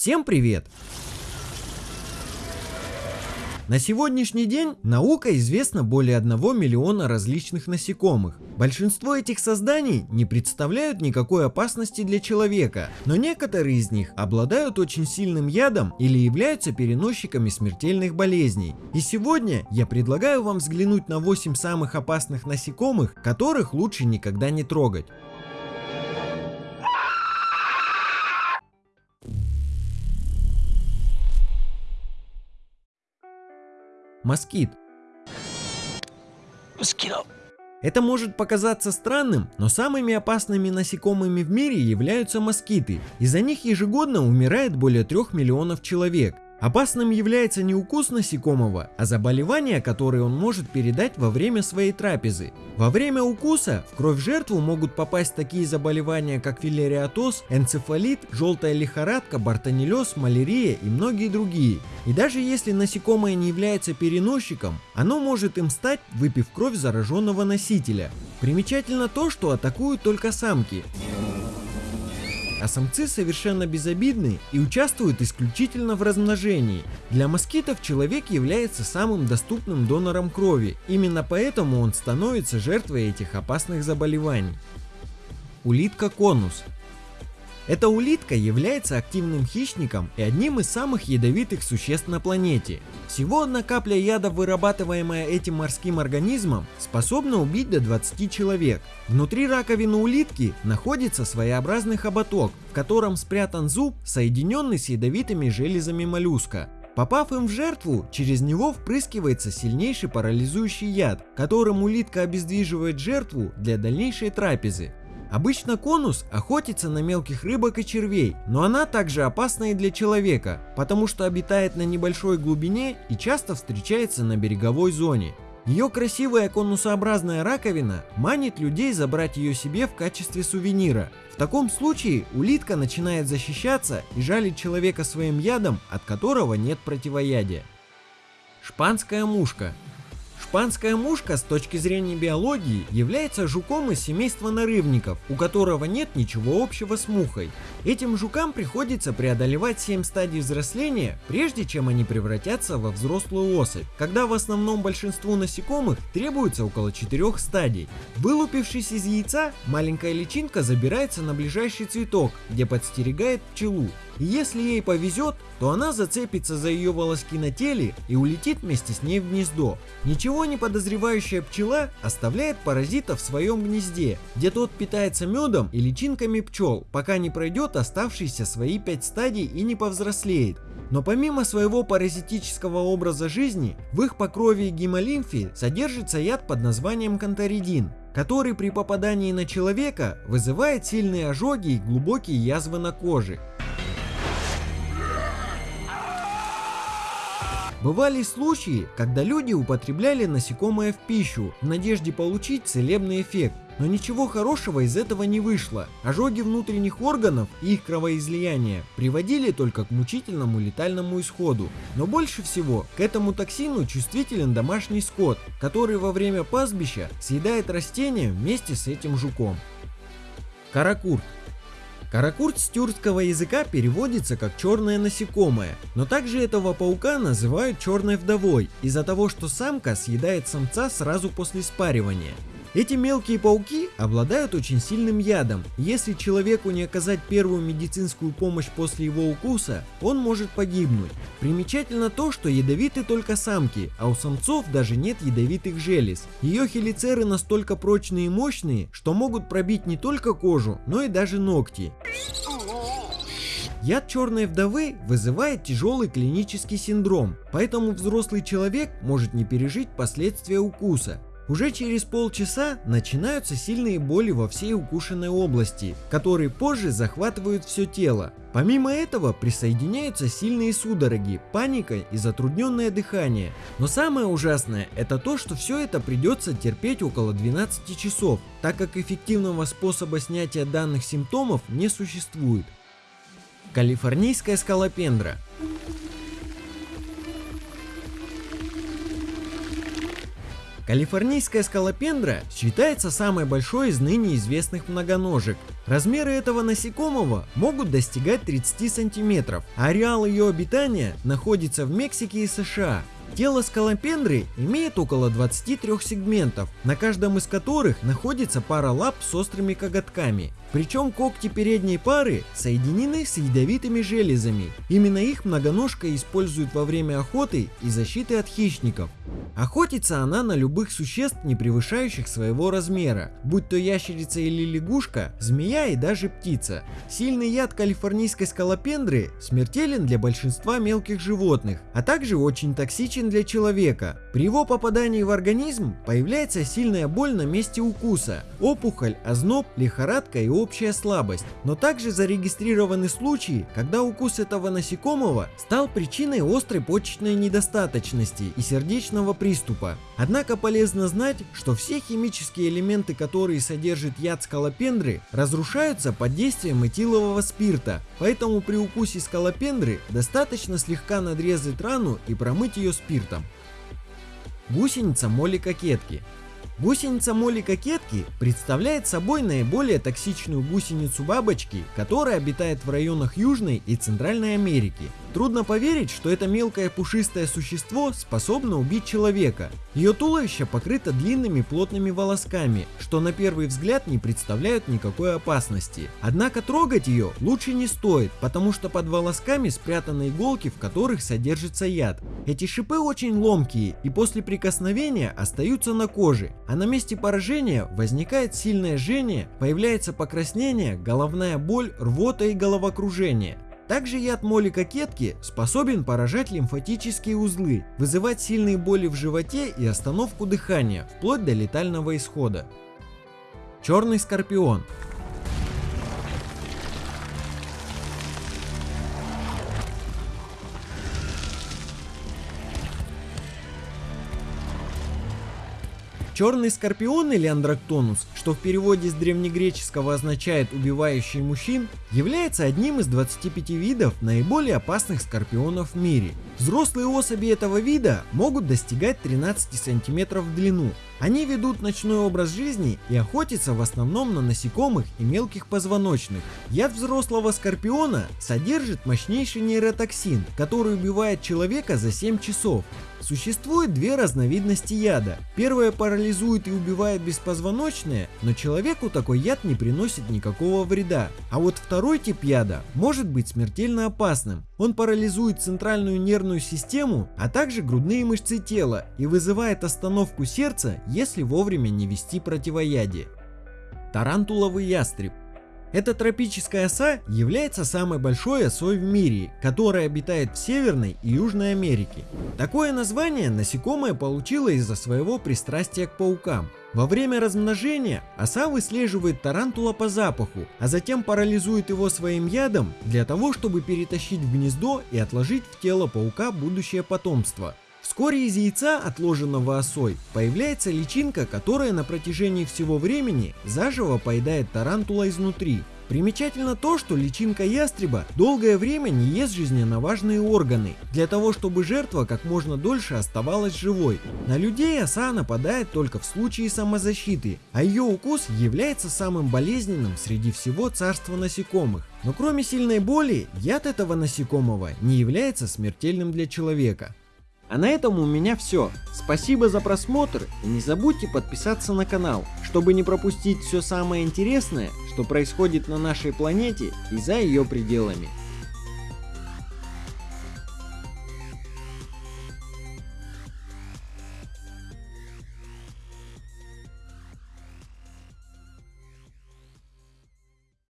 Всем привет! На сегодняшний день наука известна более 1 миллиона различных насекомых. Большинство этих созданий не представляют никакой опасности для человека, но некоторые из них обладают очень сильным ядом или являются переносчиками смертельных болезней. И сегодня я предлагаю вам взглянуть на 8 самых опасных насекомых, которых лучше никогда не трогать. Москит. Это может показаться странным, но самыми опасными насекомыми в мире являются москиты. Из-за них ежегодно умирает более 3 миллионов человек. Опасным является не укус насекомого, а заболевания, которые он может передать во время своей трапезы. Во время укуса в кровь жертву могут попасть такие заболевания, как филариатоз, энцефалит, желтая лихорадка, бартонеллез, малярия и многие другие. И даже если насекомое не является переносчиком, оно может им стать, выпив кровь зараженного носителя. Примечательно то, что атакуют только самки а самцы совершенно безобидны и участвуют исключительно в размножении. Для москитов человек является самым доступным донором крови, именно поэтому он становится жертвой этих опасных заболеваний. Улитка конус эта улитка является активным хищником и одним из самых ядовитых существ на планете. Всего одна капля яда, вырабатываемая этим морским организмом, способна убить до 20 человек. Внутри раковины улитки находится своеобразный хоботок, в котором спрятан зуб, соединенный с ядовитыми железами моллюска. Попав им в жертву, через него впрыскивается сильнейший парализующий яд, которым улитка обездвиживает жертву для дальнейшей трапезы. Обычно конус охотится на мелких рыбок и червей, но она также опасна и для человека, потому что обитает на небольшой глубине и часто встречается на береговой зоне. Ее красивая конусообразная раковина манит людей забрать ее себе в качестве сувенира. В таком случае улитка начинает защищаться и жалить человека своим ядом, от которого нет противоядия. Шпанская мушка Шпанская мушка с точки зрения биологии является жуком из семейства нарывников, у которого нет ничего общего с мухой. Этим жукам приходится преодолевать 7 стадий взросления, прежде чем они превратятся во взрослую особь, когда в основном большинству насекомых требуется около 4 стадий. Вылупившись из яйца, маленькая личинка забирается на ближайший цветок, где подстерегает пчелу. И если ей повезет, то она зацепится за ее волоски на теле и улетит вместе с ней в гнездо. Ничего не подозревающая пчела оставляет паразита в своем гнезде, где тот питается медом и личинками пчел, пока не пройдет оставшиеся свои 5 стадий и не повзрослеет. Но помимо своего паразитического образа жизни, в их покрове и гемолимфе содержится яд под названием канторидин, который при попадании на человека вызывает сильные ожоги и глубокие язвы на коже. Бывали случаи, когда люди употребляли насекомое в пищу в надежде получить целебный эффект, но ничего хорошего из этого не вышло. Ожоги внутренних органов и их кровоизлияние приводили только к мучительному летальному исходу. Но больше всего к этому токсину чувствителен домашний скот, который во время пастбища съедает растения вместе с этим жуком. Каракурт Каракурт с тюркского языка переводится как черное насекомое, но также этого паука называют черной вдовой из-за того, что самка съедает самца сразу после спаривания. Эти мелкие пауки обладают очень сильным ядом. Если человеку не оказать первую медицинскую помощь после его укуса, он может погибнуть. Примечательно то, что ядовиты только самки, а у самцов даже нет ядовитых желез. Ее хелицеры настолько прочные и мощные, что могут пробить не только кожу, но и даже ногти. Яд черной вдовы вызывает тяжелый клинический синдром, поэтому взрослый человек может не пережить последствия укуса. Уже через полчаса начинаются сильные боли во всей укушенной области, которые позже захватывают все тело. Помимо этого присоединяются сильные судороги, паника и затрудненное дыхание. Но самое ужасное это то, что все это придется терпеть около 12 часов, так как эффективного способа снятия данных симптомов не существует. Калифорнийская скалопендра Калифорнийская скалопендра считается самой большой из ныне известных многоножек. Размеры этого насекомого могут достигать 30 сантиметров, а ареал ее обитания находится в Мексике и США. Тело скалопендры имеет около 23 сегментов, на каждом из которых находится пара лап с острыми коготками. Причем когти передней пары соединены с ядовитыми железами. Именно их многоножка использует во время охоты и защиты от хищников. Охотится она на любых существ, не превышающих своего размера, будь то ящерица или лягушка, змея и даже птица. Сильный яд калифорнийской скалопендры смертелен для большинства мелких животных, а также очень токсичен для человека. При его попадании в организм появляется сильная боль на месте укуса, опухоль, озноб, лихорадка и общая слабость, но также зарегистрированы случаи, когда укус этого насекомого стал причиной острой почечной недостаточности и сердечного приступа. Однако полезно знать, что все химические элементы, которые содержит яд скалопендры, разрушаются под действием этилового спирта, поэтому при укусе скалопендры достаточно слегка надрезать рану и промыть ее спиртом. Гусеница моли кокетки Гусеница моли кокетки представляет собой наиболее токсичную гусеницу бабочки, которая обитает в районах Южной и Центральной Америки. Трудно поверить, что это мелкое пушистое существо способно убить человека. Ее туловище покрыто длинными плотными волосками, что на первый взгляд не представляют никакой опасности. Однако трогать ее лучше не стоит, потому что под волосками спрятаны иголки, в которых содержится яд. Эти шипы очень ломкие и после прикосновения остаются на коже, а на месте поражения возникает сильное жжение, появляется покраснение, головная боль, рвота и головокружение. Также яд моли кокетки способен поражать лимфатические узлы, вызывать сильные боли в животе и остановку дыхания, вплоть до летального исхода. Черный скорпион Черный скорпион или андрактонус, что в переводе с древнегреческого означает «убивающий мужчин», является одним из 25 видов наиболее опасных скорпионов в мире. Взрослые особи этого вида могут достигать 13 сантиметров в длину, они ведут ночной образ жизни и охотятся в основном на насекомых и мелких позвоночных. Яд взрослого скорпиона содержит мощнейший нейротоксин, который убивает человека за 7 часов. Существует две разновидности яда. Первая парализует и убивает беспозвоночные, но человеку такой яд не приносит никакого вреда. А вот второй тип яда может быть смертельно опасным. Он парализует центральную нервную систему, а также грудные мышцы тела и вызывает остановку сердца если вовремя не вести противоядие. Тарантуловый ястреб эта тропическая оса является самой большой осой в мире, которая обитает в Северной и Южной Америке. Такое название насекомое получило из-за своего пристрастия к паукам. Во время размножения оса выслеживает тарантула по запаху, а затем парализует его своим ядом для того, чтобы перетащить в гнездо и отложить в тело паука будущее потомство. Вскоре из яйца, отложенного осой, появляется личинка, которая на протяжении всего времени заживо поедает тарантула изнутри. Примечательно то, что личинка ястреба долгое время не ест жизненно важные органы, для того чтобы жертва как можно дольше оставалась живой. На людей оса нападает только в случае самозащиты, а ее укус является самым болезненным среди всего царства насекомых. Но кроме сильной боли, яд этого насекомого не является смертельным для человека. А на этом у меня все. Спасибо за просмотр и не забудьте подписаться на канал, чтобы не пропустить все самое интересное, что происходит на нашей планете и за ее пределами.